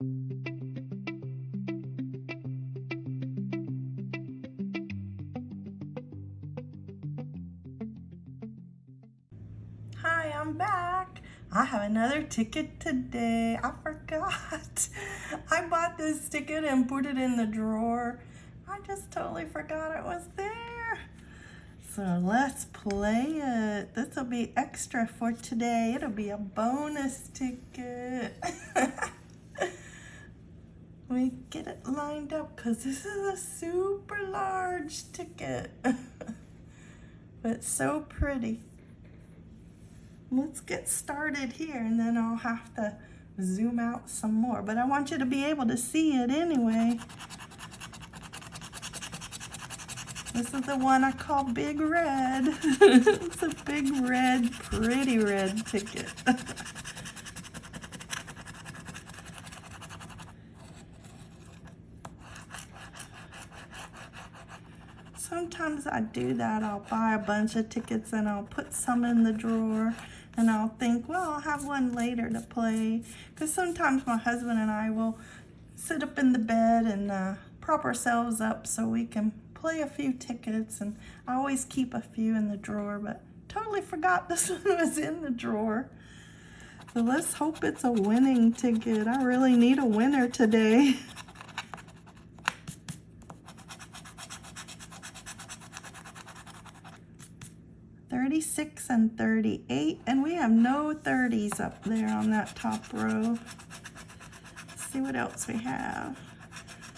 Hi, I'm back. I have another ticket today. I forgot. I bought this ticket and put it in the drawer. I just totally forgot it was there. So let's play it. This will be extra for today. It'll be a bonus ticket. we get it lined up because this is a super large ticket. but so pretty let's get started here and then I'll have to zoom out some more. But I want you to be able to see it anyway. This is the one I call Big Red. it's a big red, pretty red ticket. Sometimes I do that. I'll buy a bunch of tickets and I'll put some in the drawer and I'll think, well, I'll have one later to play. Because sometimes my husband and I will sit up in the bed and uh, prop ourselves up so we can play a few tickets. And I always keep a few in the drawer, but totally forgot this one was in the drawer. So let's hope it's a winning ticket. I really need a winner today. 36 and 38, and we have no 30s up there on that top row. Let's see what else we have.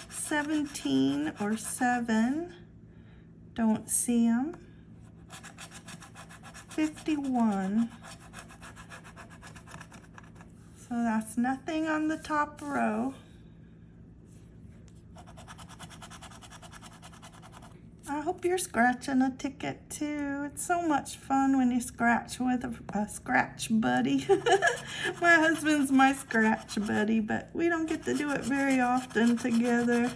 17 or 7, don't see them. 51. So that's nothing on the top row. I hope you're scratching a ticket too. It's so much fun when you scratch with a, a scratch buddy. my husband's my scratch buddy, but we don't get to do it very often together.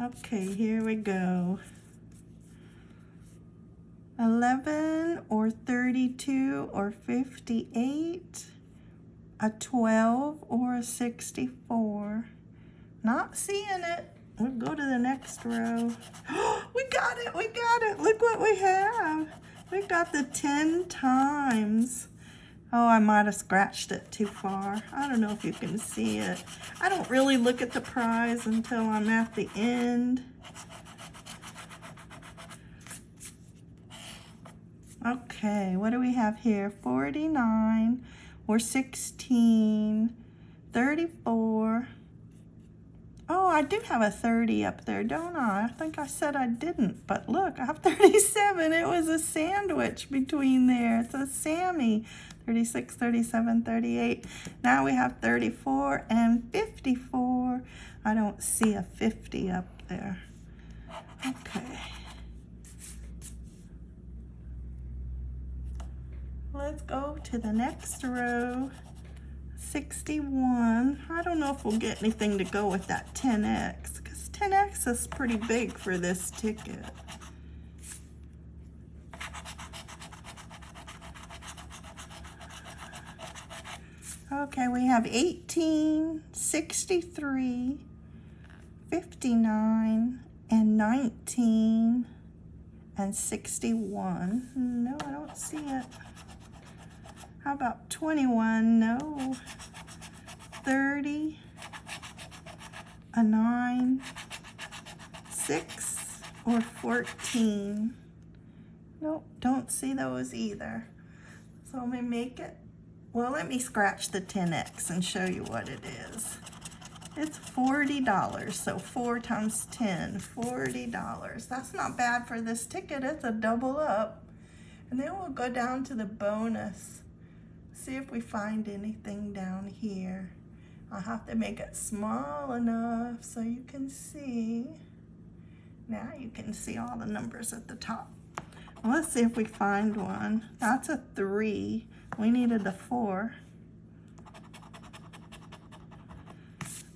Okay, here we go. 11 or 32 or 58, a 12 or a 64. Not seeing it. We'll go to the next row. we got it, we got it. Look what we have. We got the 10 times. Oh, I might have scratched it too far. I don't know if you can see it. I don't really look at the prize until I'm at the end. Okay, what do we have here? 49 or 16, 34, Oh, I do have a 30 up there, don't I? I think I said I didn't, but look, I have 37. It was a sandwich between there. It's a Sammy. 36, 37, 38. Now we have 34 and 54. I don't see a 50 up there. Okay. Let's go to the next row. 61. I don't know if we'll get anything to go with that 10X because 10X is pretty big for this ticket. Okay, we have 18, 63, 59, and 19, and 61. Hmm, no, I don't see it. How about 21? No. 30, a 9, 6, or 14. Nope, don't see those either. So let me make it. Well, let me scratch the 10X and show you what it is. It's $40, so 4 times 10, $40. That's not bad for this ticket. It's a double up. And then we'll go down to the bonus see if we find anything down here. I'll have to make it small enough so you can see. Now you can see all the numbers at the top. Let's see if we find one. That's a three. We needed a four.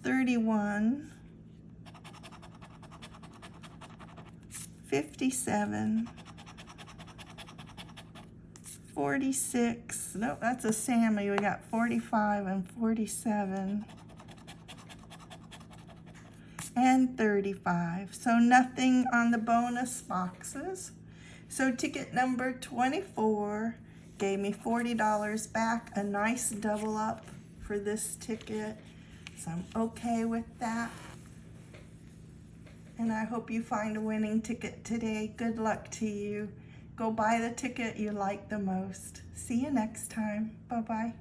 31. 57. 46. Nope, that's a Sammy. We got 45 and 47 and 35. So nothing on the bonus boxes. So ticket number 24 gave me $40 back, a nice double up for this ticket. So I'm okay with that. And I hope you find a winning ticket today. Good luck to you. Go buy the ticket you like the most. See you next time. Bye-bye.